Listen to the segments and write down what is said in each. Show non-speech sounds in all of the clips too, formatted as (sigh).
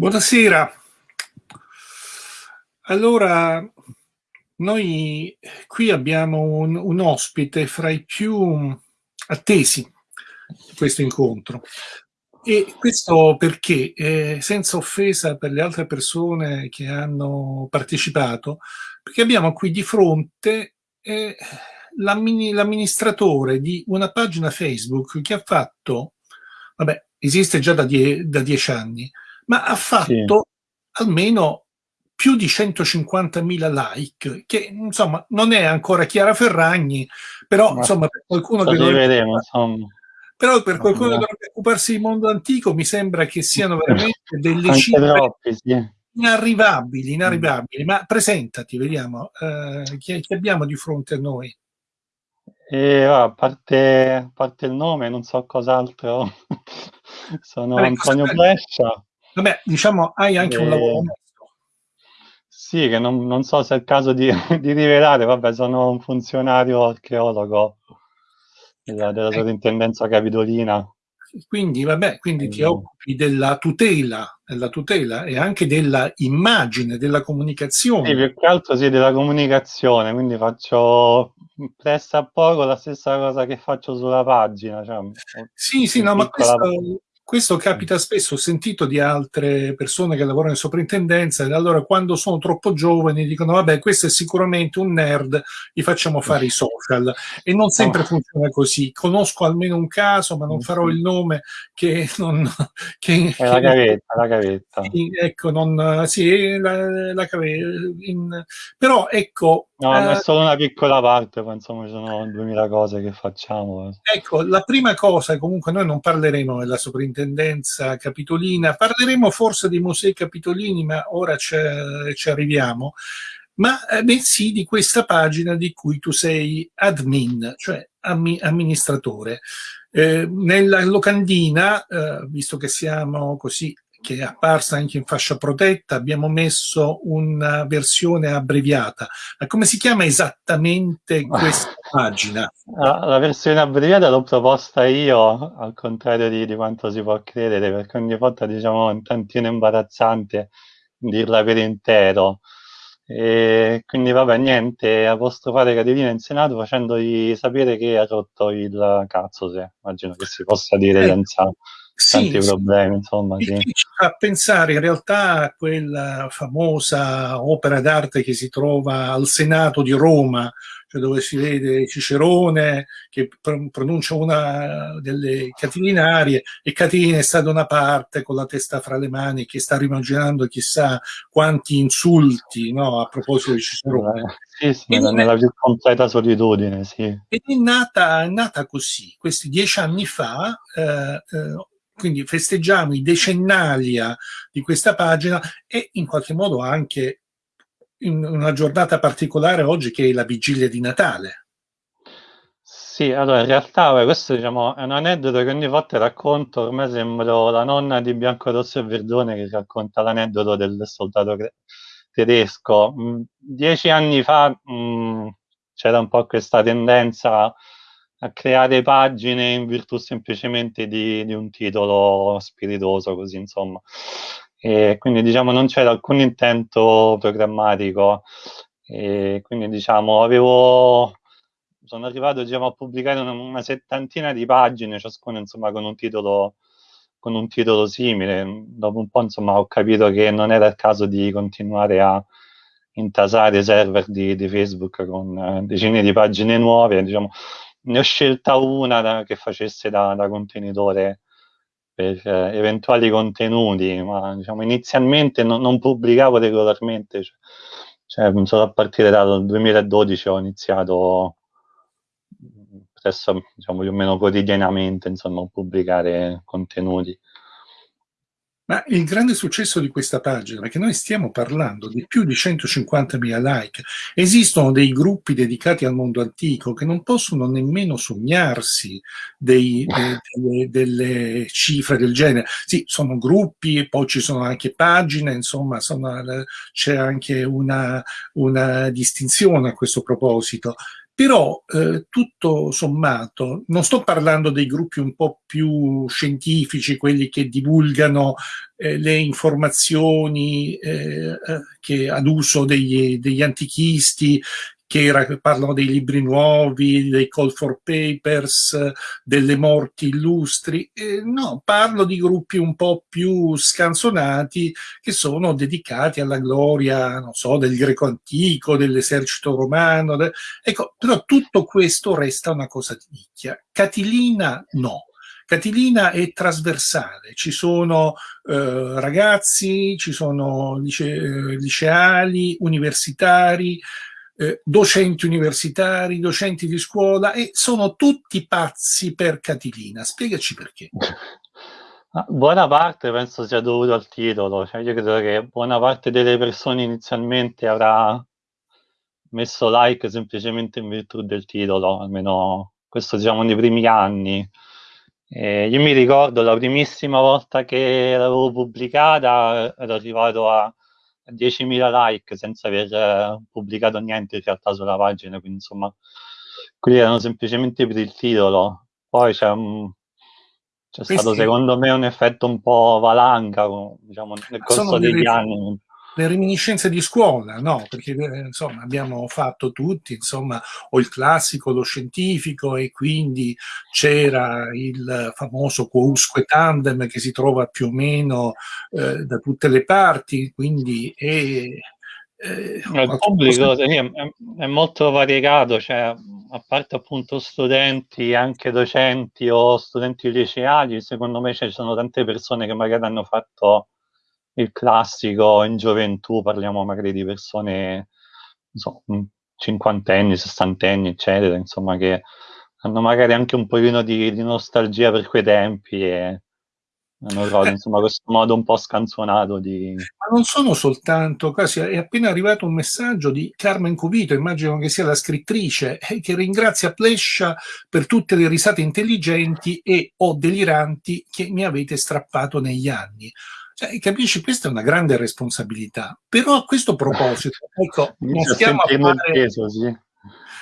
Buonasera. Allora, noi qui abbiamo un, un, ospite fra i più attesi di questo incontro. E questo perché, eh, senza offesa per le altre persone che hanno partecipato, perché abbiamo qui di fronte eh, l'amministratore di una pagina Facebook che ha fatto, vabbè, esiste già da, die da dieci anni, ma ha fatto sì. almeno più di 150.000 like, che insomma non è ancora Chiara Ferragni, però ma insomma per qualcuno che vedremo, insomma. Però per qualcuno che dovrebbe occuparsi di mondo antico mi sembra che siano (laughs) veramente delle Anche cifre troppi, sì. inarrivabili, inarrivabili. Ma presentati, vediamo, eh, chi, chi, abbiamo di fronte a noi? E, a, parte, a parte il nome, non so cos'altro. (laughs) Sono Antonio Brescia. Vabbè, diciamo, hai anche e... un lavoro onesto. Sì, che non, non, so se è il caso di, (laughs) di, rivelare, vabbè, sono un funzionario archeologo della, della sovrintendenza capitolina. Quindi, vabbè, quindi ti occupi della tutela, della tutela e anche della immagine, della comunicazione. Sì, più che altro sì, della comunicazione, quindi faccio presso a poco la stessa cosa che faccio sulla pagina. Cioè, sì, sì, no, ma questo, questo capita spesso, ho sentito di altre persone che lavorano in soprintendenza e allora quando sono troppo giovani dicono vabbè questo è sicuramente un nerd, gli facciamo fare i social e non sempre funziona così. Conosco almeno un caso, ma non farò il nome che non... (laughs) Che, è la gavetta, la gavetta. Ecco, non... Sì, la, la in, però ecco... No, eh, è solo una piccola parte, poi insomma ci sono duemila cose che facciamo. Ecco, la prima cosa, comunque noi non parleremo della soprintendenza sovrintendenza capitolina. Parleremo forse dei musei capitolini, ma ora ci arriviamo, ma eh, bensì di questa pagina di cui tu sei admin, cioè amministratore. Eh, nella locandina, eh, visto che siamo così che è apparsa anche in fascia protetta, abbiamo messo una versione abbreviata. Ma come si chiama esattamente questa pagina? La versione abbreviata l'ho proposta io, al contrario di, di, quanto si può credere, perché ogni volta diciamo un tantino imbarazzante dirla per intero. E quindi vabbè, niente, apostrofare Caterina in Senato facendogli sapere che ha rotto il cazzo, se immagino che si possa dire eh. senza tanti sì, problemi, insomma. Sì. Ci fa pensare in realtà a quella famosa opera d'arte che si trova al Senato di Roma, cioè dove si vede Cicerone che pronuncia una delle catilinarie e Catilina sta da una parte con la testa fra le mani che sta rimanginando chissà quanti insulti no, a proposito di Cicerone. Eh, sì, sì, nella più completa solitudine, sì. Ed è nata, è nata così, questi dieci anni fa, eh, eh, quindi festeggiamo i decennalia di questa pagina e in qualche modo anche in una giornata particolare oggi che è la vigilia di Natale. Sì, allora in realtà beh, questo diciamo, è un aneddoto che ogni volta racconto, ormai sembro la nonna di Bianco Rosso e Verdone che racconta l'aneddoto del soldato tedesco. Mm, dieci anni fa mm, c'era un po' questa tendenza a creare pagine in virtù semplicemente di, di un titolo spiritoso, così insomma. E quindi diciamo non c'era alcun intento programmatico, e quindi diciamo avevo sono arrivato diciamo, a pubblicare una, una, settantina di pagine, ciascuna insomma con un titolo con un titolo simile. Dopo un po' insomma ho capito che non era il caso di continuare a intasare server di, di Facebook con eh, decine di pagine nuove, diciamo, ne ho scelta una da, che facesse da, da contenitore per eh, eventuali contenuti, ma diciamo, inizialmente no, non pubblicavo regolarmente, cioè, cioè, solo a partire dal 2012 ho iniziato presso, diciamo, più o meno quotidianamente insomma, a pubblicare contenuti. Ma il grande successo di questa pagina, perché noi stiamo parlando di più di 150.000 like, esistono dei gruppi dedicati al mondo antico che non possono nemmeno sognarsi dei, de, delle, delle, cifre del genere. Sì, sono gruppi, poi ci sono anche pagine, insomma, c'è anche una, una distinzione a questo proposito, però eh, tutto sommato, non sto parlando dei gruppi un po' più scientifici, quelli che divulgano eh, le informazioni eh, eh ad uso degli, degli antichisti, che era, parlano dei libri nuovi, dei call for papers, delle morti illustri. Eh, no, parlo di gruppi un po' più scanzonati che sono dedicati alla gloria, non so, del greco antico, dell'esercito romano. De... Ecco, però tutto questo resta una cosa di nicchia. Catilina no. Catilina è trasversale, ci sono eh, ragazzi, ci sono lice eh, liceali, universitari, eh, docenti universitari, docenti di scuola e sono tutti pazzi per Catilina. Spiegaci perché. (laughs) Buona parte penso sia dovuto al titolo, cioè io credo che buona parte delle persone inizialmente avrà messo like semplicemente in virtù del titolo, almeno questo diciamo nei primi anni. Eh, io mi ricordo la primissima volta che l'avevo pubblicata ero arrivato a 10.000 like senza aver eh, pubblicato niente in realtà sulla pagina, quindi insomma, quelli erano semplicemente per il titolo. Poi c'è, c'è stato secondo me un effetto un po' valanga, diciamo, nel corso degli anni le reminiscenze di scuola, no? Perché eh, insomma abbiamo fatto tutti, insomma, o il classico, lo scientifico e quindi c'era il famoso quousque tandem che si trova più o meno eh, da tutte le parti, quindi è, eh, il pubblico è, è, molto variegato, cioè a parte appunto studenti, anche docenti o studenti liceali, secondo me ci sono tante persone che magari hanno fatto il classico in gioventù, parliamo magari di persone, so, cinquantenni, sessantenni, eccetera, insomma, che hanno magari anche un pochino di, di nostalgia per quei tempi e hanno trovato eh. insomma questo modo un po' scanzonato di... Ma non sono soltanto, quasi è appena arrivato un messaggio di Carmen Cubito, immagino che sia la scrittrice, eh, che ringrazia Plescia per tutte le risate intelligenti e o deliranti che mi avete strappato negli anni. Cioè, capisci, questa è una grande responsabilità. Però a questo proposito, (laughs) ecco, non stiamo a fare...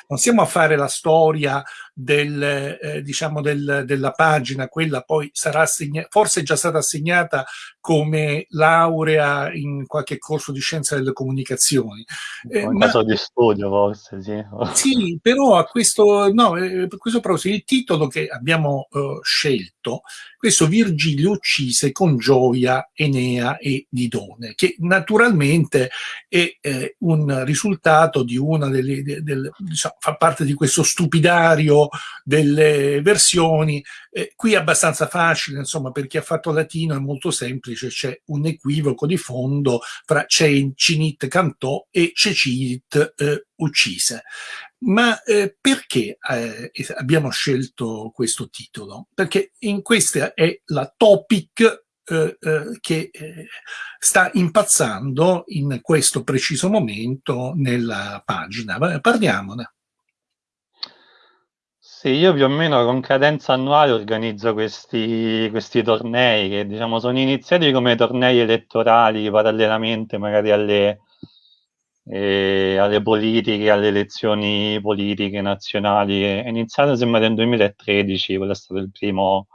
Non stiamo a fare la storia del, eh, diciamo del, della pagina, quella poi sarà assegnata, forse è già stata assegnata come laurea in qualche corso di scienza delle comunicazioni. Eh, in caso di studio forse, sì. Sì, però a questo, no, eh, questo proposito, il titolo che abbiamo uh, scelto, questo Virgilio uccise con gioia Enea e Didone, che naturalmente è eh, un risultato di una delle, delle diciamo, fa parte di questo stupidario delle versioni. Eh, qui è abbastanza facile, insomma, per chi ha fatto latino è molto semplice, c'è un equivoco di fondo fra Cinit cantò e Cecit eh, uccise. Ma eh, perché eh, abbiamo scelto questo titolo? Perché in questa è la topic eh, eh, che eh, sta impazzando in questo preciso momento nella pagina. Parliamone. Sì, io più o meno con cadenza annuale organizzo questi, questi tornei che diciamo sono iniziati come tornei elettorali parallelamente magari alle, eh, alle politiche, alle elezioni politiche nazionali. È iniziato sembra nel 2013, quello è stato il primo,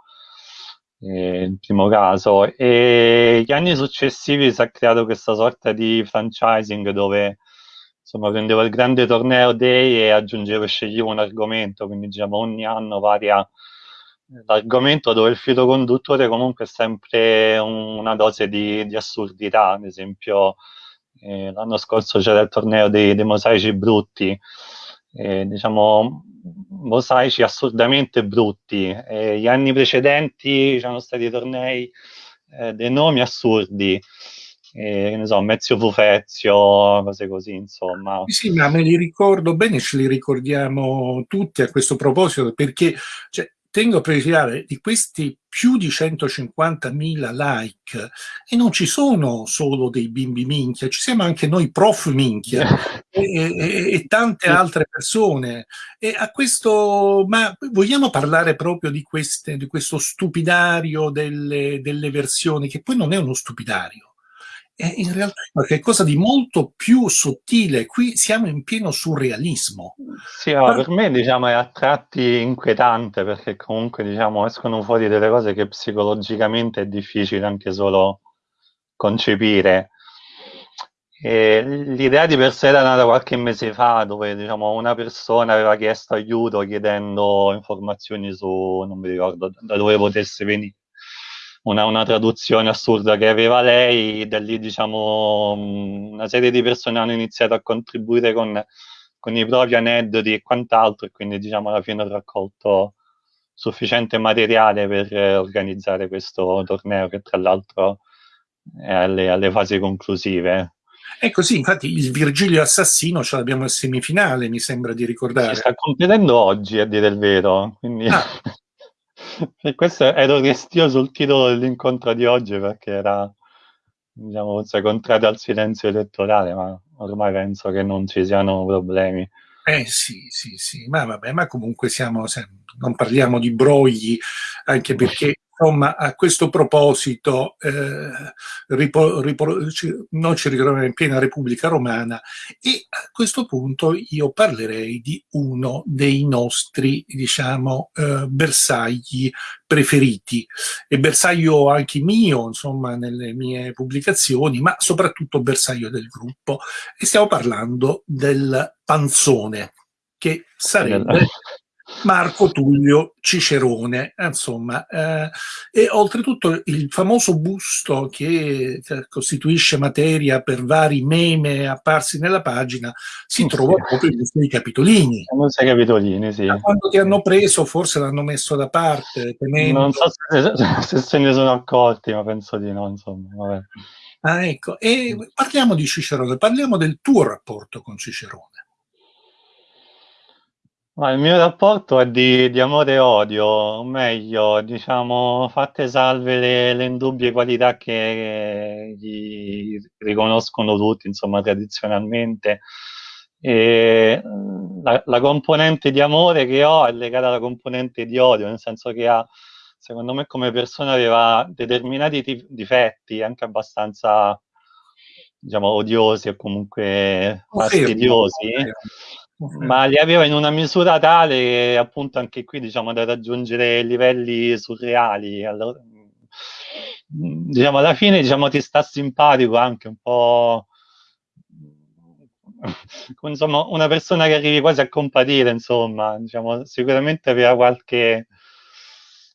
eh, il primo caso. E gli anni successivi si è creato questa sorta di franchising dove insomma prendevo il grande torneo day e aggiungevo e sceglievo un argomento, quindi diciamo ogni anno varia l'argomento dove il filo conduttore comunque è sempre un, una dose di, di, assurdità, ad esempio eh, l'anno scorso c'era il torneo dei, dei mosaici brutti, eh, diciamo mosaici assurdamente brutti, eh, gli anni precedenti c'erano stati tornei eh, dei nomi assurdi, eh, ne so, Mezio Fufezio, cose così, insomma. Sì, ma me li ricordo bene, ce li ricordiamo tutti a questo proposito, perché cioè, tengo a precisare di questi più di 150.000 like e non ci sono solo dei bimbi minchia, ci siamo anche noi prof minchia (laughs) e, e, e, tante altre persone. E a questo, ma vogliamo parlare proprio di, queste, di questo stupidario delle, delle versioni, che poi non è uno stupidario è in realtà qualcosa di molto più sottile. Qui siamo in pieno surrealismo. Sì, no, per me diciamo, è a tratti inquietante perché comunque diciamo, escono fuori delle cose che psicologicamente è difficile anche solo concepire. l'idea di per sé era nata qualche mese fa dove diciamo, una persona aveva chiesto aiuto chiedendo informazioni su, non mi ricordo da dove potesse venire una, una, traduzione assurda che aveva lei, da lì diciamo una serie di persone hanno iniziato a contribuire con, con i propri aneddoti e quant'altro e quindi diciamo alla fine ho raccolto sufficiente materiale per organizzare questo torneo che tra l'altro è alle, alle fasi conclusive. Ecco sì, infatti il Virgilio Assassino ce l'abbiamo in semifinale, mi sembra di ricordare. Si sta completando oggi, a dire il vero. Quindi... Ah. (laughs) (laughs) E questo ero restio sul titolo dell'incontro di oggi perché era, diciamo, forse contrario al silenzio elettorale, ma ormai penso che non ci siano problemi. Eh sì, sì, sì, ma vabbè, ma comunque siamo, non parliamo di brogli, anche perché Insomma, a questo proposito, eh, ripo, ripo, ci, noi ci ritroviamo in piena Repubblica Romana e a questo punto io parlerei di uno dei nostri, diciamo, eh, bersagli preferiti. E bersaglio anche mio, insomma, nelle mie pubblicazioni, ma soprattutto bersaglio del gruppo. E stiamo parlando del panzone che sarebbe Marco Tullio Cicerone, insomma, eh, e oltretutto il famoso busto che costituisce materia per vari meme apparsi nella pagina si sì, trova sì. proprio in questi capitolini. Musei capitolini, sì. Da quando ti hanno preso forse l'hanno messo da parte. Temendo... Non so se, se, se, ne sono accorti, ma penso di no, insomma. Vabbè. Ah, ecco. E parliamo di Cicerone, parliamo del tuo rapporto con Cicerone. Ma il mio rapporto è di, di amore e odio, o meglio, diciamo, fatte salve le, le indubbie qualità che gli riconoscono tutti, insomma, tradizionalmente. E la, la, componente di amore che ho è legata alla componente di odio, nel senso che ha, secondo me, come persona aveva determinati difetti, anche abbastanza, diciamo, odiosi o comunque fastidiosi ma li aveva in una misura tale che appunto anche qui diciamo da raggiungere livelli surreali allora, diciamo alla fine diciamo ti sta simpatico anche un po' (laughs) insomma una persona che arrivi quasi a compatire insomma diciamo sicuramente aveva qualche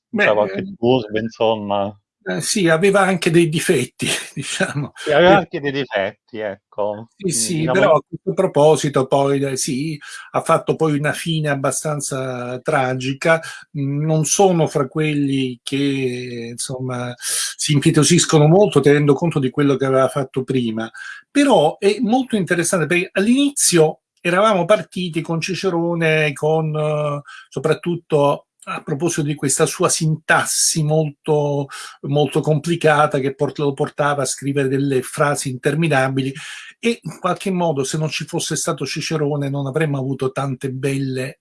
Beh, qualche turbo insomma eh, sì, aveva anche dei difetti, (laughs) diciamo. Sì, aveva anche dei difetti, ecco. Sì, sì, diciamo... però a questo proposito poi eh, sì, ha fatto poi una fine abbastanza tragica. Non sono fra quelli che, insomma, si impietosiscono molto tenendo conto di quello che aveva fatto prima. Però è molto interessante perché all'inizio eravamo partiti con Cicerone, con uh, soprattutto a proposito di questa sua sintassi molto, molto complicata che port lo portava a scrivere delle frasi interminabili e in qualche modo se non ci fosse stato Cicerone non avremmo avuto tante belle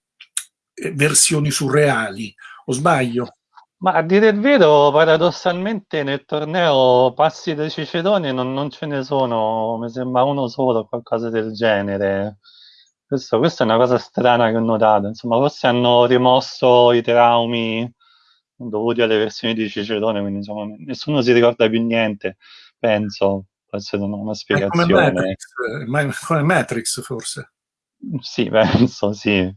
eh, versioni surreali, o sbaglio? Ma a dire il vero, paradossalmente nel torneo passi da Cicerone non, non ce ne sono, mi sembra uno solo, qualcosa del genere. Questo, questa è una cosa strana che ho notato, insomma, forse hanno rimosso i traumi dovuti alle versioni di Cicerone, quindi insomma, nessuno si ricorda più niente, penso, forse non ho una spiegazione. Come Matrix, come Matrix forse. Sì, penso, sì.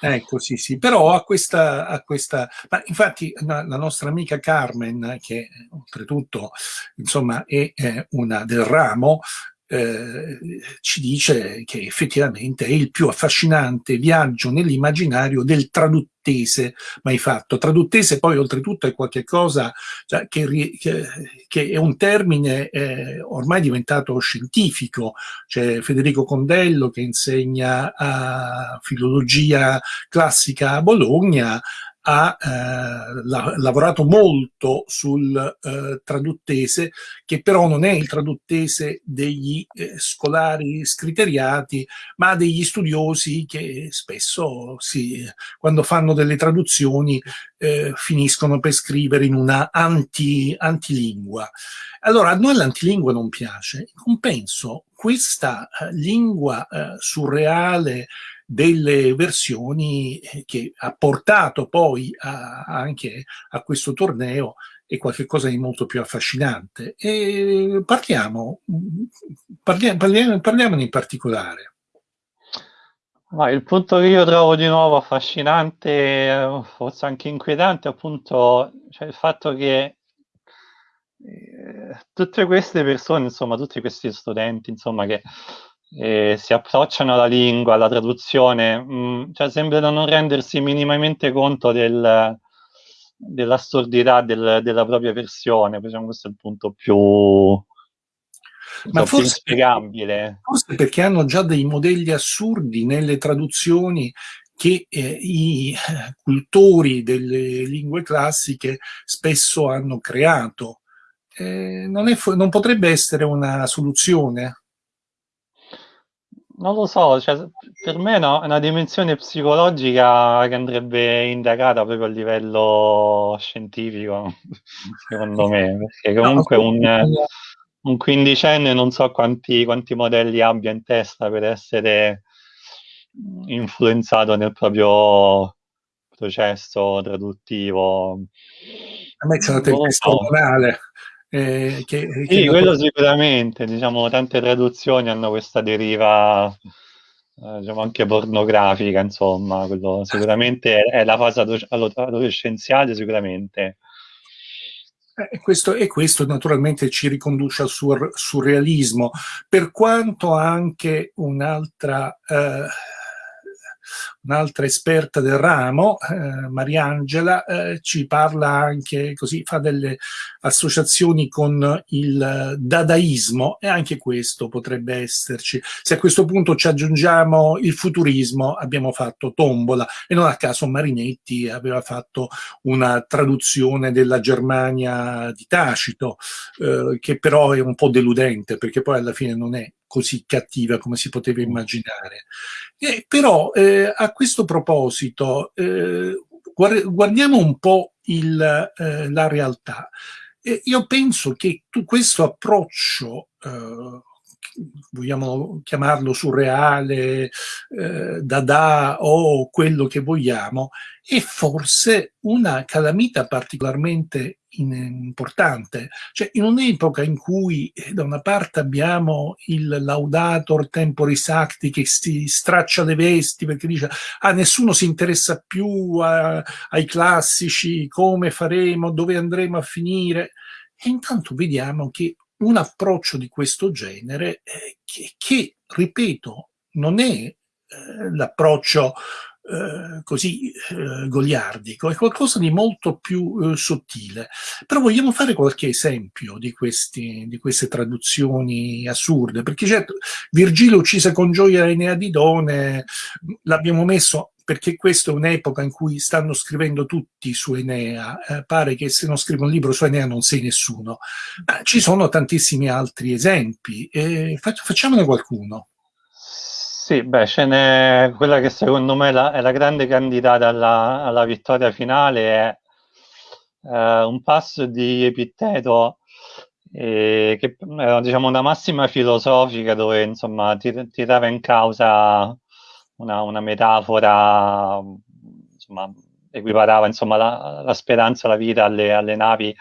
Ecco, sì, sì, però a questa, a questa ma infatti la, la, nostra amica Carmen, che oltretutto, insomma, è, è una del ramo, eh, ci dice che effettivamente è il più affascinante viaggio nell'immaginario del traduttese mai fatto. Traduttese poi oltretutto è qualcosa cioè, che, che, che, è un termine eh, ormai diventato scientifico. C'è Federico Condello che insegna filologia classica a Bologna, ha eh, la, lavorato molto sul eh, traduttese, che però non è il traduttese degli eh, scolari scriteriati, ma degli studiosi che spesso si, quando fanno delle traduzioni eh, finiscono per scrivere in una anti, antilingua. Allora, a noi l'antilingua non piace, in compenso questa eh, lingua eh, surreale delle versioni eh, che ha portato poi a, anche a questo torneo è qualcosa di molto più affascinante. E parliamo, parliamo, parliamo, parliamone in particolare. Ma il punto che io trovo di nuovo affascinante, forse anche inquietante, appunto, cioè il fatto che eh, tutte queste persone, insomma, tutti questi studenti, insomma, che eh, si approcciano alla lingua, alla traduzione, mh, mm, cioè sembrano non rendersi minimamente conto del, dell'assurdità del, della propria versione, diciamo, questo è il punto più, ma forse, inspiegabile. Forse perché hanno già dei modelli assurdi nelle traduzioni che eh, i eh, cultori delle lingue classiche spesso hanno creato. Eh, non, è, non potrebbe essere una soluzione? Non lo so, cioè, per me no, è una dimensione psicologica che andrebbe indagata proprio a livello scientifico, (laughs) secondo me, perché comunque un, un quindicenne non so quanti, quanti modelli abbia in testa per essere influenzato nel proprio processo traduttivo. A me c'è una tempesta ormonale. Eh, che, sì, che quello sicuramente, diciamo, tante traduzioni hanno questa deriva, eh, diciamo, anche pornografica, insomma, quello sicuramente è, è la fase adolescenziale, sicuramente. Eh, questo, e questo naturalmente ci riconduce al sur, surrealismo, per quanto anche un'altra eh, un'altra esperta del ramo, eh, Mariangela, eh, ci parla anche così, fa delle associazioni con il dadaismo e anche questo potrebbe esserci. Se a questo punto ci aggiungiamo il futurismo, abbiamo fatto tombola e non a caso Marinetti aveva fatto una traduzione della Germania di Tacito, eh, che però è un po' deludente perché poi alla fine non è così cattiva come si poteva mm. immaginare. Eh, però eh, a questo proposito eh, guardiamo un po' il, eh, la realtà. io penso che tu, questo approccio eh, vogliamo chiamarlo surreale, eh, dada o quello che vogliamo, è forse una calamita particolarmente importante. Cioè, in un'epoca in cui eh, da una parte abbiamo il laudator temporis acti che si straccia le vesti perché dice ah, nessuno si interessa più a, ai classici, come faremo, dove andremo a finire, e intanto vediamo che un approccio di questo genere eh, che, che, ripeto, non è eh, l'approccio eh, così eh, goliardico, è qualcosa di molto più eh, sottile. Però vogliamo fare qualche esempio di, questi, di queste traduzioni assurde, perché certo Virgilio uccise con gioia Enea Didone, l'abbiamo messo perché questa è un'epoca in cui stanno scrivendo tutti su Enea, eh, pare che se non scrivo un libro su Enea non sei nessuno. Ma ci sono tantissimi altri esempi, eh, facciamone qualcuno. Sì, beh, ce n'è quella che secondo me la, è la grande candidata alla, alla vittoria finale, è eh, un passo di Epitteto eh, che era diciamo una massima filosofica dove insomma tirava in causa una, una metafora, insomma, equiparava insomma, la, la speranza, la vita alle, alle navi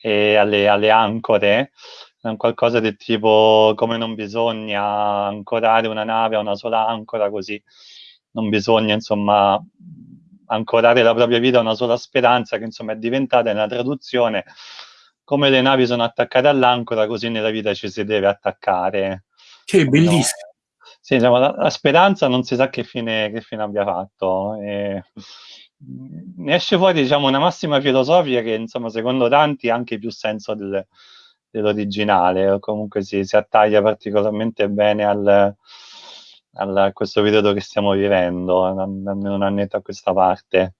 e alle, alle ancore, qualcosa del tipo come non bisogna ancorare una nave a una sola ancora, così non bisogna insomma ancorare la propria vita a una sola speranza, che insomma è diventata nella traduzione come le navi sono attaccate all'ancora, così nella vita ci si deve attaccare. Che bellissimo! Sì, diciamo, la, la, speranza non si sa che fine, che fine abbia fatto. E, ne esce fuori diciamo, una massima filosofica che, insomma, secondo tanti ha anche più senso del, dell'originale, o comunque si, si, attaglia particolarmente bene al, al, a questo periodo che stiamo vivendo, almeno un annetto a questa parte.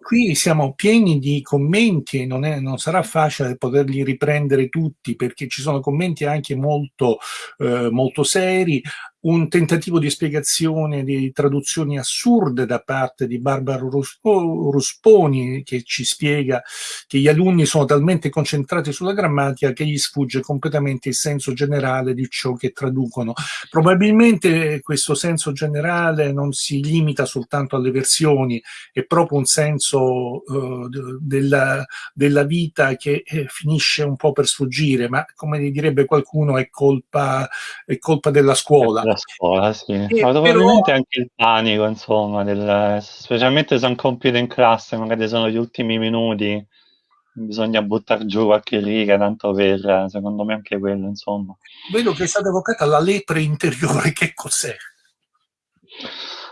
Qui siamo pieni di commenti e non, è, non, sarà facile poterli riprendere tutti perché ci sono commenti anche molto, eh, molto seri un tentativo di spiegazione di traduzioni assurde da parte di Barbara Rusponi che ci spiega che gli alunni sono talmente concentrati sulla grammatica che gli sfugge completamente il senso generale di ciò che traducono. Probabilmente questo senso generale non si limita soltanto alle versioni, è proprio un senso uh, della, della, vita che eh, finisce un po' per sfuggire, ma come direbbe qualcuno è colpa, è colpa della scuola la scuola, sì. Eh, Ma probabilmente però... anche il panico, insomma, del, specialmente se un compito in classe, magari sono gli ultimi minuti, bisogna buttare giù qualche riga, tanto per, secondo me anche quello, insomma. Vedo che è stata evocata la lepre interiore, che cos'è?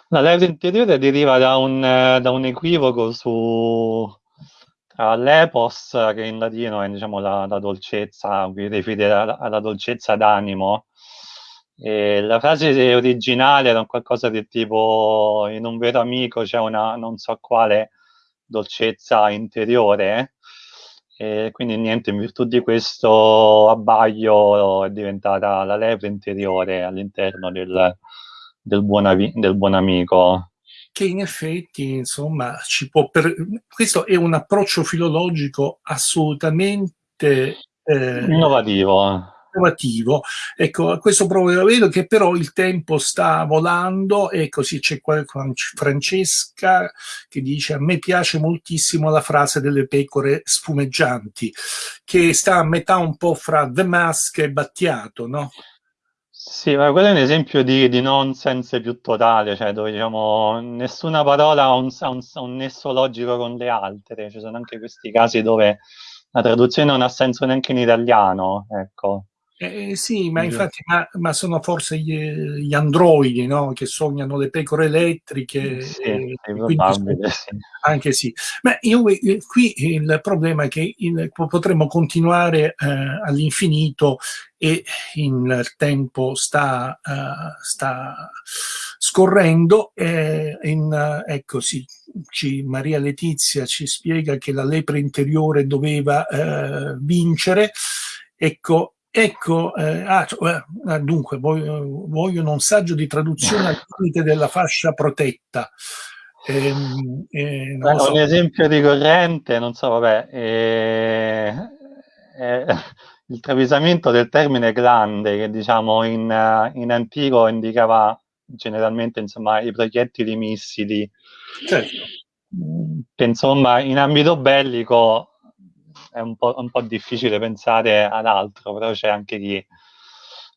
La lepre interiore deriva da un, da un equivoco su tra l'epos, che in latino è diciamo, la, la dolcezza, qui riferire alla, alla dolcezza d'animo, e la frase originale era qualcosa del tipo in un vero amico c'è una non so quale dolcezza interiore e quindi niente, in virtù di questo abbaglio è diventata la leve interiore all'interno del, del, buon, del buon amico. Che in effetti, insomma, ci può per... questo è un approccio filologico assolutamente eh, innovativo innovativo. Ecco, questo proprio vedo che però il tempo sta volando e così c'è Francesca che dice a me piace moltissimo la frase delle pecore sfumeggianti, che sta a metà un po' fra The Mask e Battiato, no? Sì, ma quello è un esempio di, di nonsense più totale, cioè dove diciamo nessuna parola ha un, un, un, nesso logico con le altre, ci sono anche questi casi dove la traduzione non ha senso neanche in italiano, ecco. Eh, sì, ma infatti ma, ma sono forse gli, gli androidi no? che sognano le pecore elettriche. Sì, eh, probabile, sì. Anche sì. Ma io, eh, qui il problema è che il, potremmo continuare eh, all'infinito e il tempo sta, uh, sta scorrendo. E in, ecco sì, ci, Maria Letizia ci spiega che la lepre interiore doveva uh, vincere. Ecco, Ecco, eh, ah, cioè, eh, dunque, voglio, vogliono un saggio di traduzione al limite della fascia protetta. Eh, eh, Beh, so. Un esempio ricorrente, non so, vabbè, eh, eh, (laughs) il travisamento del termine grande, che diciamo in, in antico indicava generalmente insomma, i proiettili missili. Certo. Che, insomma, in ambito bellico è un po', un po', difficile pensare ad altro, però c'è anche chi,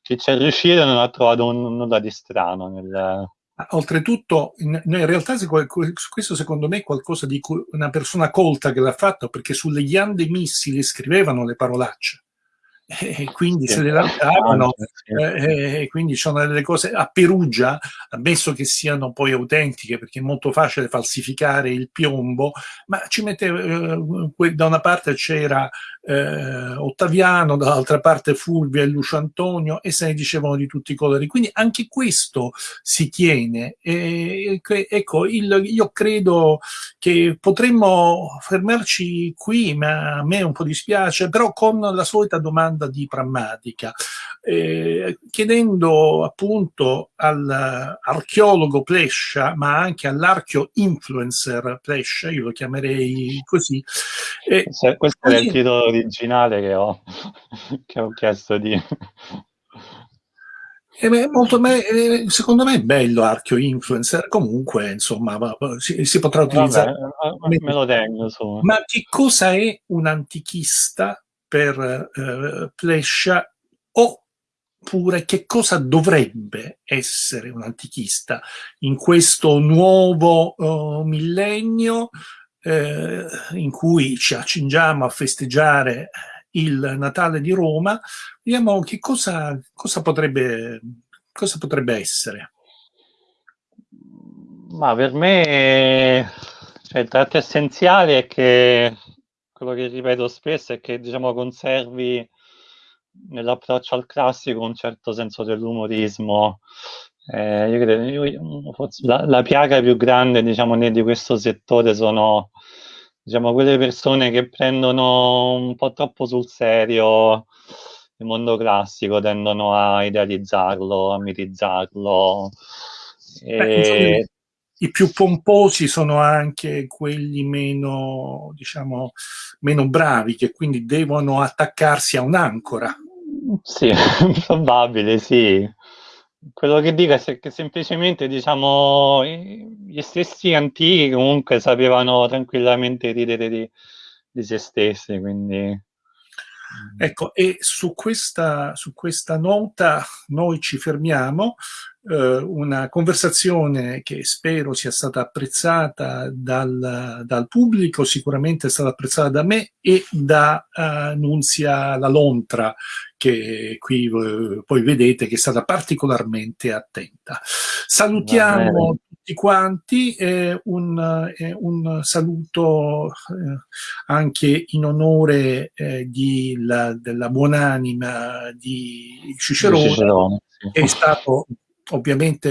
chi c'è riuscito e non ha trovato un, nulla di strano nel, Oltretutto, in, in, realtà questo secondo me è qualcosa di una persona colta che l'ha fatto, perché sulle ghiande missili scrivevano le parolacce e quindi se le lanciavano eh, e quindi sono delle cose a Perugia ammesso che siano poi autentiche perché è molto facile falsificare il piombo ma ci mette eh, da una parte c'era eh, Ottaviano dall'altra parte Fulvio e Lucio Antonio e se ne dicevano di tutti i colori. Quindi anche questo si tiene. E, ecco il, io credo che potremmo fermarci qui ma a me un po' dispiace però con la solita domanda domanda di prammatica, eh, chiedendo appunto all'archeologo Plescia, ma anche all'archeo influencer Plescia, io lo chiamerei così. Eh, questo è il titolo originale che ho, (laughs) che ho chiesto di... Eh, molto eh, secondo me è bello Archeo Influencer, comunque insomma si, si potrà utilizzare. Vabbè, me lo tengo. Su. Ma che cosa è un antichista per eh, Plescia oppure che cosa dovrebbe essere un antichista in questo nuovo uh, millennio eh, in cui ci accingiamo a festeggiare il Natale di Roma, vediamo che cosa, cosa, potrebbe, cosa potrebbe essere. Ma per me cioè, il tratto essenziale è che quello che ripeto spesso è che diciamo conservi nell'approccio al classico un certo senso dell'umorismo Eh, io credo, io, forse la, la, piaga più grande, diciamo, di questo settore sono, diciamo, quelle persone che prendono un po' troppo sul serio il mondo classico, tendono a idealizzarlo, a mitizzarlo. Beh, I più pomposi sono anche quelli meno, diciamo, meno bravi, che quindi devono attaccarsi a un'ancora. Sì, (laughs) probabile, sì. Quello che dico è che semplicemente, diciamo, gli stessi antichi comunque sapevano tranquillamente ridere di, di se stessi, quindi... Ecco, e su questa, su questa nota noi ci fermiamo, eh, una conversazione che spero sia stata apprezzata dal, dal, pubblico, sicuramente è stata apprezzata da me e da uh, Nunzia La Lontra, che qui uh, poi vedete che è stata particolarmente attenta. Salutiamo tutti quanti, eh, un, eh, un, saluto eh, anche in onore eh, di, la, della buonanima di Cicerone, Cicerone sì. è stato ovviamente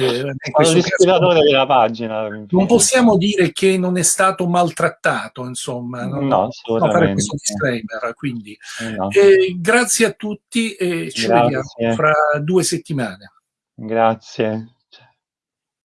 l'ispiratore della pagina non possiamo dire che non è stato maltrattato insomma no, no assolutamente fare questo disclaimer quindi. No. eh, grazie a tutti e ci grazie. vediamo fra due settimane. Grazie